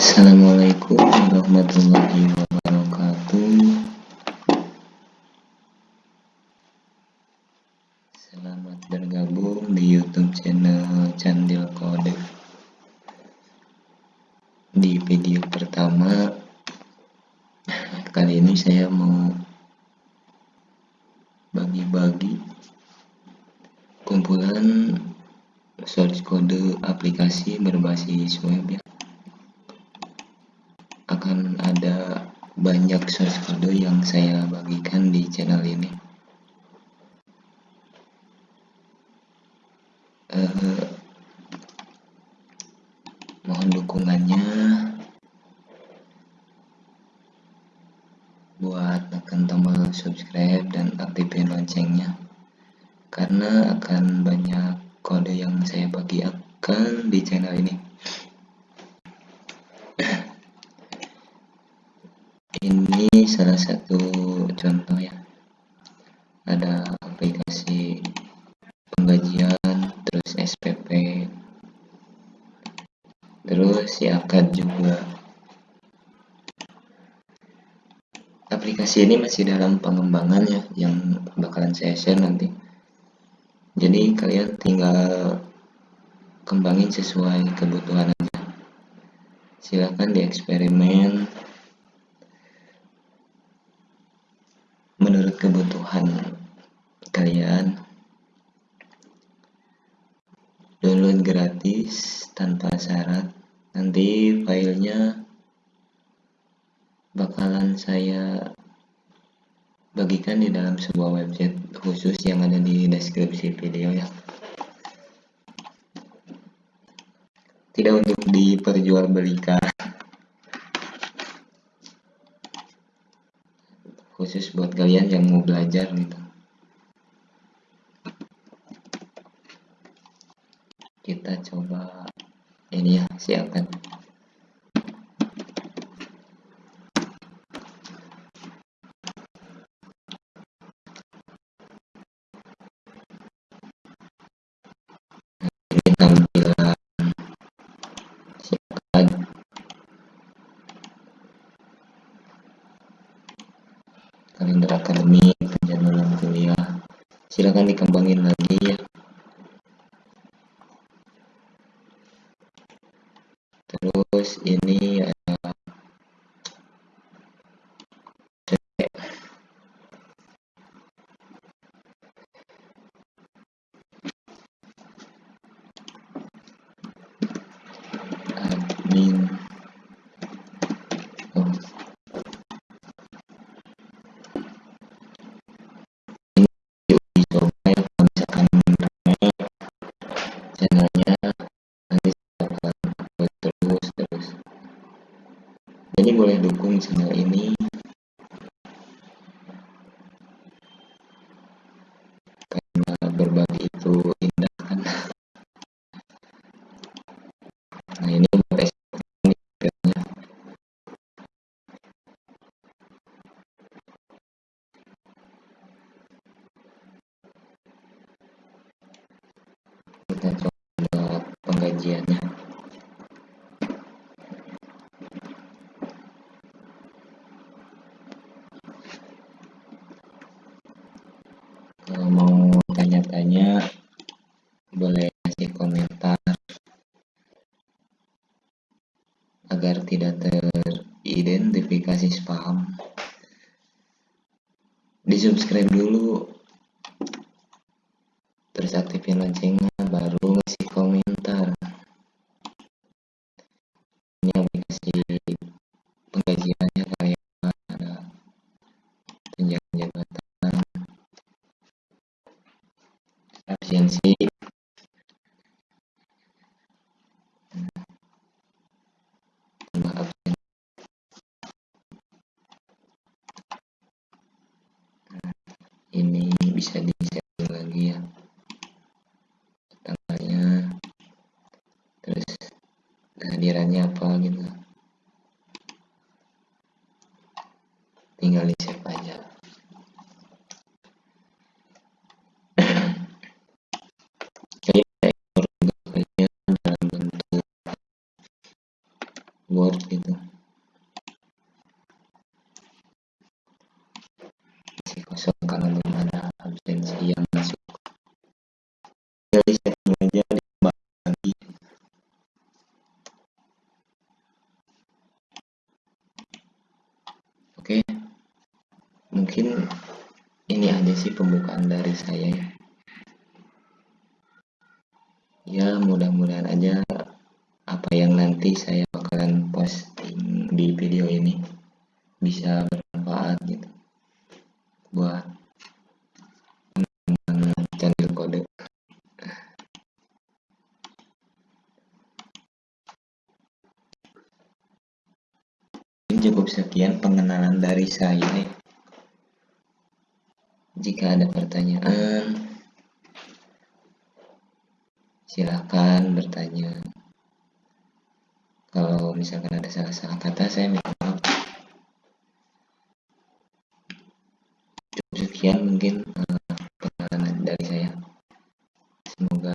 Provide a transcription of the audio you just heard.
Assalamualaikum warahmatullahi wabarakatuh. Selamat bergabung di youtube channel Candil Kode. Di video pertama Kali ini saya mau Bagi-bagi Kumpulan source kode aplikasi berbasis web ya akan ada banyak source kode yang saya bagikan di channel ini. Uh, mohon dukungannya buat tekan tombol subscribe dan aktifin loncengnya karena akan banyak kode yang saya bagikan di channel ini salah satu contoh ya. Ada aplikasi penggajian terus SPP terus siakat juga. Aplikasi ini masih dalam pengembangan ya yang bakalan saya share nanti. Jadi kalian tinggal kembangin sesuai kebutuhan aja. Silahkan dieksperimen kebutuhan kalian. Download gratis tanpa syarat. Nanti filenya bakalan saya bagikan di dalam sebuah website khusus yang ada di deskripsi video ya. Tidak untuk diperjualbelikan khusus buat kalian yang mau belajar gitu. Kita coba ini ya siapkan. Siapkan kalender akademik penjadwalan kuliah. Silahkan dikembangin lagi ya boleh dukung channel ini karena berbagi itu indah kan nah ini buat SPP-nya kita coba penggajiannya kalau mau tanya-tanya boleh kasih komentar. Agar tidak teridentifikasi spam. Di subscribe dulu. Terus aktifin loncengnya Nah, ini bisa di setting lagi ya. Tanggalnya. Terus kehadirannya apa gitu. Tinggal di save aja Word gitu. Masih kosong karena belum ada absensi yang masuk. Jadi setting aja lagi oke. Mungkin ini aja sih pembukaan dari saya ya. Ya mudah-mudahan aja apa yang nanti saya bakalan posting di video ini bisa bermanfaat gitu buat teman-teman kode. Ini cukup sekian pengenalan dari saya. Jika ada pertanyaan silahkan bertanya kalau misalkan ada salah-salah kata saya minta maaf. Cukup sekian mungkin uh, dari saya. Semoga